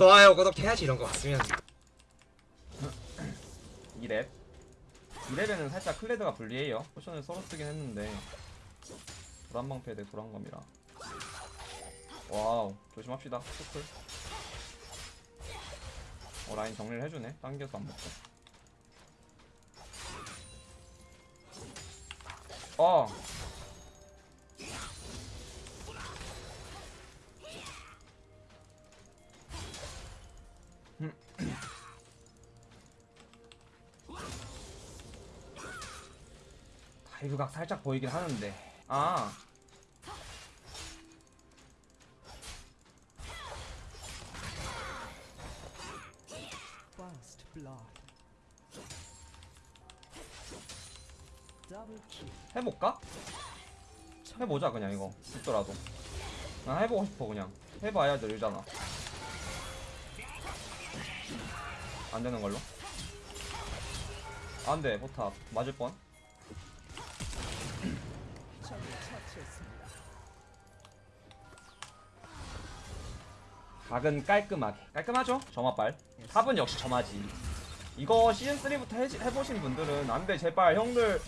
좋아요 구독해야지 이런 거 2렙 2렙에는 살짝 클레드가 불리해요. potion을 서로 쓰긴 했는데. 도란방패 대 도란검이라. wow 조심합시다. 스쿨 어 라인 정리를 해주네. 당겨서 안 먹고. 어 다이브각 살짝 보이긴 하는데. 아. 해볼까? 해보자 그냥 이거. 죽더라도. 나 해보고 싶어 그냥. 해봐야 늘잖아 안 되는 걸로? 안 돼 포탑. 맞을 뻔. 각은 깔끔하게. 깔끔하죠? 점화빨. 탑은 역시 점화지. 이거 시즌3부터 해, 해보신 분들은 안 돼 제발. 형들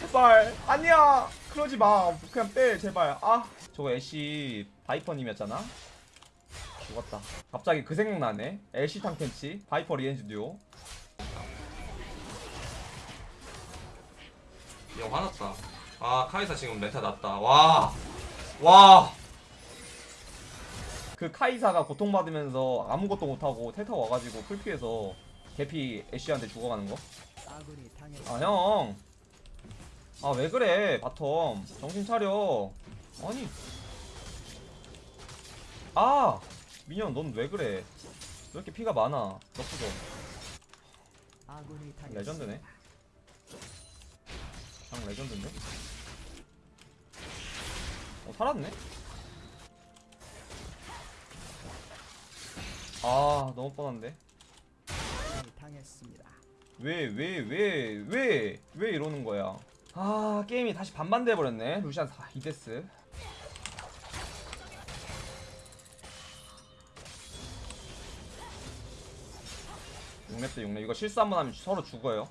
제발. 아니야! 그러지 마. 그냥 빼 제발. 아 저거 애쉬 바이퍼님이었잖아 죽었다. 갑자기 그 생각나네. 애쉬 탐켄치 바이퍼 리헨즈 듀오. 영 화났다. 아 카이사 지금 메타 났다. 와 와. 그 카이사가 고통받으면서 아무것도 못하고 텔 타 와가지고 full피에서 개피 애쉬한테 죽어가는 거? 아 형. 아 왜 그래? bottom. 정신 차려. 아니. 아 민현 넌왜 그래? 왜 이렇게 피가 많아? 아군이 당했습니다. 레전드네. 형 레전드인데? 어 살았네? 아 너무 뻔한데? 당했습니다. 왜왜 왜 왜 왜 이러는 거야? 아 게임이 다시 반반돼 버렸네. 루시안 4 이데스. 용렙대 6렙 이거 실수 한번 하면 서로 죽어요.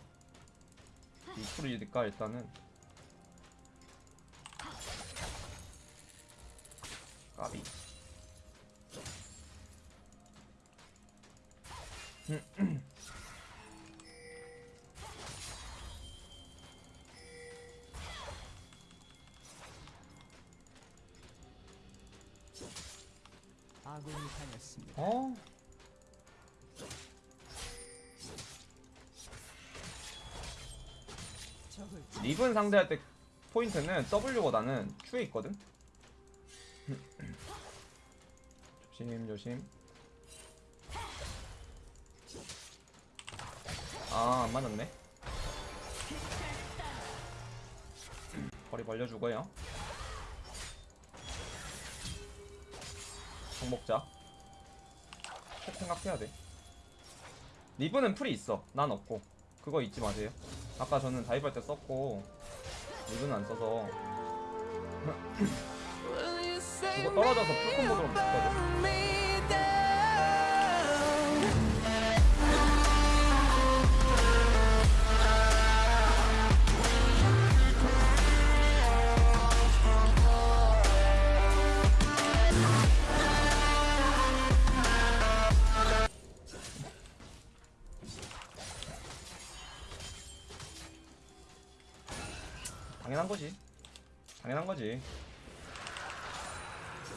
이 프리니까 일단은 까비. 아군이 당했습니다. 어? 리븐 상대할 때 포인트는 W보다는 Q에 있거든. 조심 조심. 아, 안 맞았네. 거리 벌려주고요. 정복자. 꼭 생각해야 돼. 리븐은 풀이 있어. 난 없고. 그거 잊지 마세요. 아까 저는 다이브할 때 썼고 리븐은 안 써서 이거 떨어져서 풀콤보로 붙거든. 당연한 거지. 당연한 거지.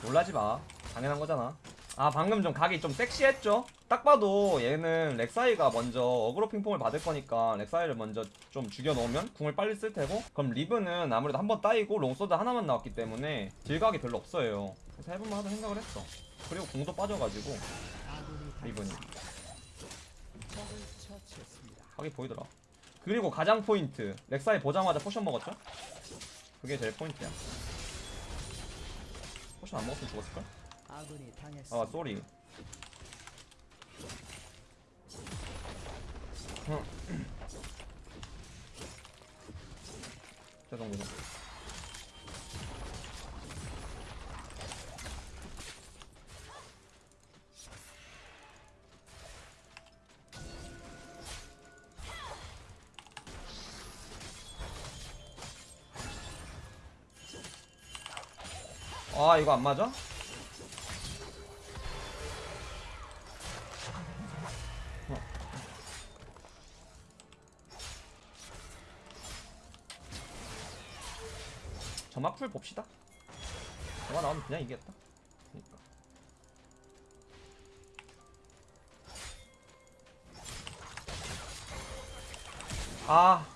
놀라지 마. 당연한 거잖아. 아 방금 좀 각이 좀 섹시했죠? 딱 봐도 얘는 렉사이가 먼저 어그로 핑퐁을 받을 거니까 렉사이를 먼저 좀 죽여놓으면 궁을 빨리 쓸 테고 그럼 리븐은 아무래도 한 번 따이고 long sword 하나만 나왔기 때문에 deal각이 별로 없어요 그래서 해볼만 하다 생각을 했어 그리고 궁도 빠져가지고 처치했습니다. 각이 보이더라 그리고 가장 포인트. 렉사이 보자마자 potion 먹었죠? 그게 제일 포인트야. potion 안 먹었으면 죽었을걸? 아 sorry. 죄송 죄송 아 이거 안 맞아? 어. 점막 풀 봅시다. 점막 나오면 그냥 이겼다. 그러니까. 아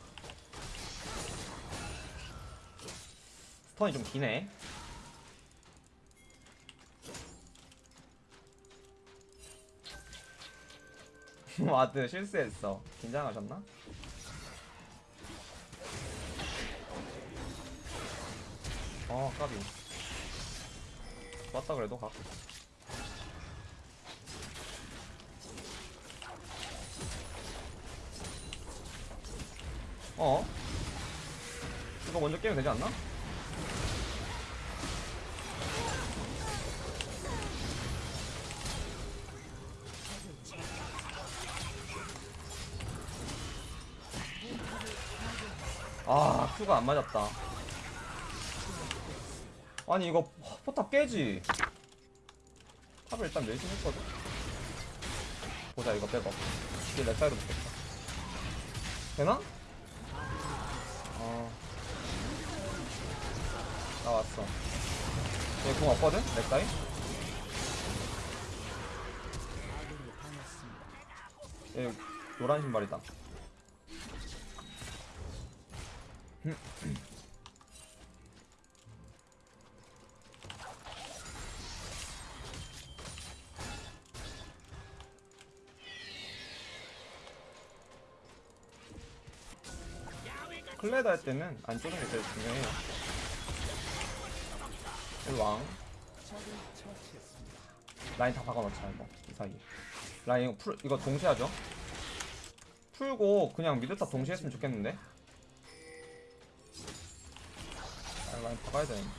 스턴이 좀 기네. 와드 실수했어. 긴장하셨나? 어, 까비. 좋았다 그래도 각. 어? 이거 먼저 깨면 되지 않나? 아, 큐가 안 맞았다. 아니, 이거 포탑 깨지. 탑을 일단 내신했거든. 보자, 이거 빼봐. 이게 내 사이로 붙겠다. 되나? 어. 나왔어. 얘공 없거든? 내 사이? 얘 노란 신발이다. 클레드 할 때는 안 쪼는 게 제일 중요해요. 이왕. 라인 다 박아놓자 이거 이 사이 라인 풀 이거 동시에 하죠 풀고 그냥 mid top 동시에 했으면 좋겠는데 아, 라인 박아야 되는데.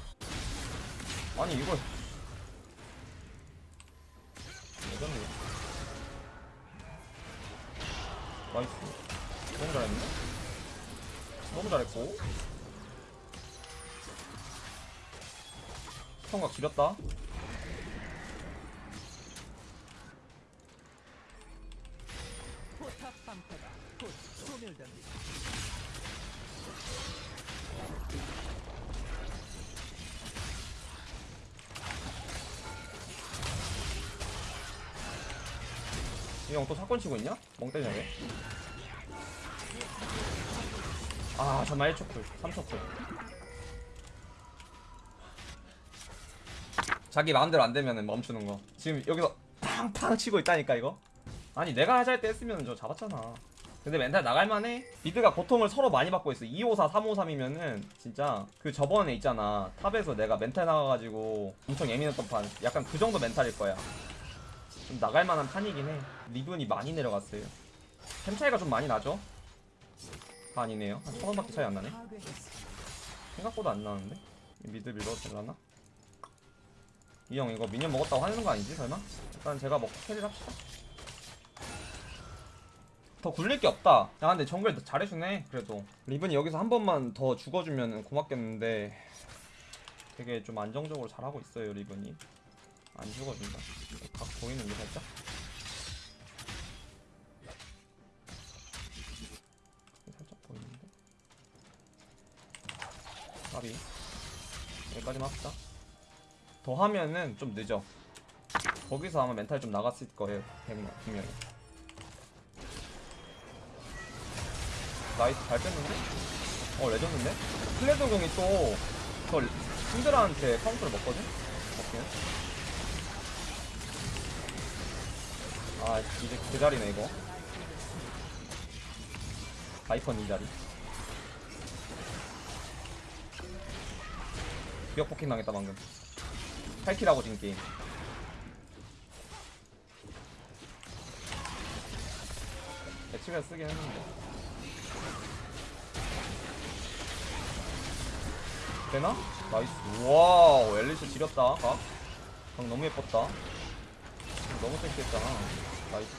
아니 이거. 예전에 나이스. 너무 잘했는데 너무 잘했고. 스턴각 지렸다 사건 치고 있냐? 멍 때리냐게? 아 정말 1초 cool 3초 cool 자기 마음대로 안 되면 멈추는 거. 지금 여기서 팡팡 치고 있다니까 이거? 아니 내가 하자 할 때 했으면 저 잡았잖아. 근데 멘탈 나갈만해? mid가 고통을 서로 많이 받고 있어. 254 353이면은 진짜 그 저번에 있잖아. top에서 내가 멘탈 나가가지고 엄청 예민했던 판. 약간 그 정도 mental일 거야 좀 나갈 만한 판이긴 해. 리븐이 많이 내려갔어요. 템 차이가 좀 많이 나죠? 다 아니네요. 한 천 원밖에 차이 안 나네. 생각보다 안 나는데? 이 mid 밀어도 되려나? 이 형 이거 minion 먹었다고 화내는 거 아니지 설마? 일단 제가 먹고 carry를 합시다. 더 굴릴 게 없다. 야 근데 정글 잘해주네 그래도. 리븐이 여기서 한 번만 더 죽어주면 고맙겠는데 되게 좀 안정적으로 잘하고 있어요 리븐이. 안 죽어준다. 각 보이는데 살짝? 살짝 보이는데? 까비 여기까지만 합시다 더 하면은 좀 늦어 거기서 아마 멘탈 좀 나갔을 거예요 분명- 분명히 nice 잘 뺐는데? 어 레전드인데? 플레드 공이 또저 신드라한테 카운터를 먹거든? 오케이 아 이제 그 자리네 이거. 바이컨 이 자리. 기억 포킹 당했다 방금. 8킬하고 진 게임. 애치가 쓰긴 했는데. 되나? nice. wow 엘리스 지렸다 각. 각 너무 예뻤다. 너무 섹시했잖아 nice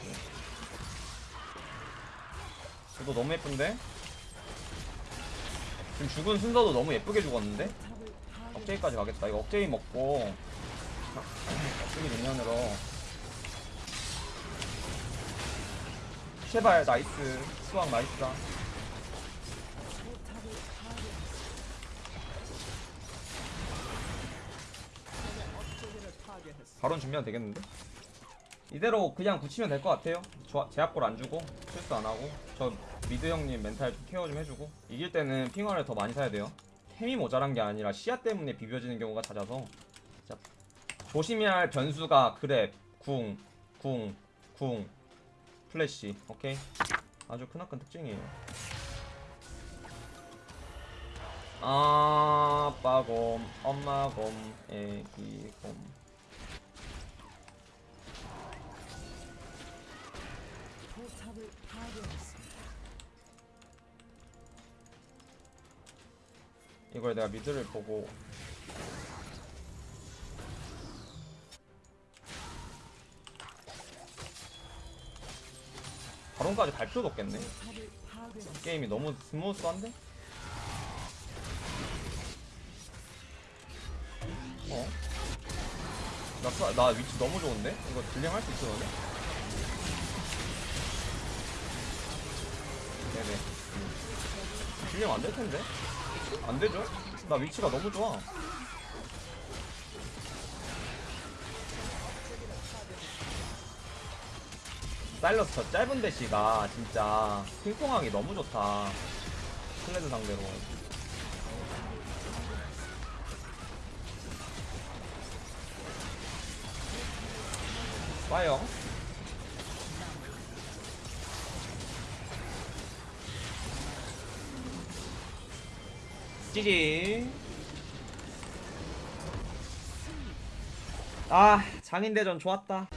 이거 너무 예쁜데? 지금 죽은 순서도 너무 예쁘게 죽었는데? 탑을 억제기까지 가겠다. 이거 억제기 먹고 억제기 능력으로 제발 nice 수학 nice다. 바론 준비하면 되겠는데? 이대로 그냥 붙이면 될 것 같아요. 조- 제압골 안 주고 실수 안 하고 저 미드 형님 멘탈 좀 케어 좀 해주고 이길 때는 핑화를 더 많이 사야 돼요. 템이 모자란 게 아니라 시야 때문에 비벼지는 경우가 잦아서 진짜 조심해야 할 변수가 grab, 궁, 궁, 궁, 플래시. 오케이. 아주 크나큰 특징이에요. 아빠곰, 엄마곰, 애기곰. 이걸 내가 미드를 보고 바론까지 갈 필요도 없겠네. 게임이 너무 스무스한데? 어? 나, 사- 나 위치 너무 좋은데? 이거 딜링할 수 있어 너네? 네네 음. 딜링 안될 텐데? 안 되죠? 나 위치가 너무 좋아 사일러스 저 짧은 대시가 진짜 핑퐁하기 너무 좋다 클레드 상대로 파이어 찌지 아 장인대전 좋았다